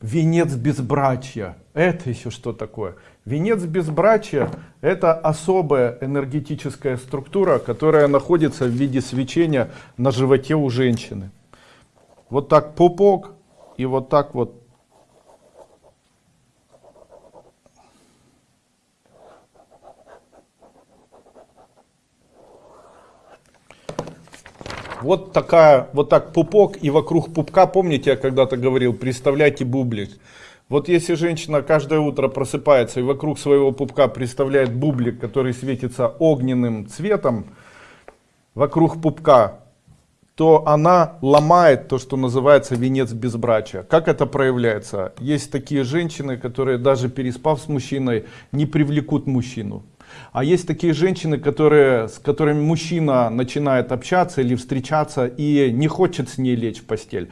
Венец безбрачия. Это еще что такое? Венец безбрачия это особая энергетическая структура, которая находится в виде свечения на животе у женщины. Вот так пупок и вот так вот Вот такая, вот так пупок и вокруг пупка, помните, я когда-то говорил, представляйте бублик. Вот если женщина каждое утро просыпается и вокруг своего пупка представляет бублик, который светится огненным цветом, вокруг пупка, то она ломает то, что называется венец безбрачия. Как это проявляется? Есть такие женщины, которые даже переспав с мужчиной, не привлекут мужчину. А есть такие женщины, которые, с которыми мужчина начинает общаться или встречаться и не хочет с ней лечь в постель.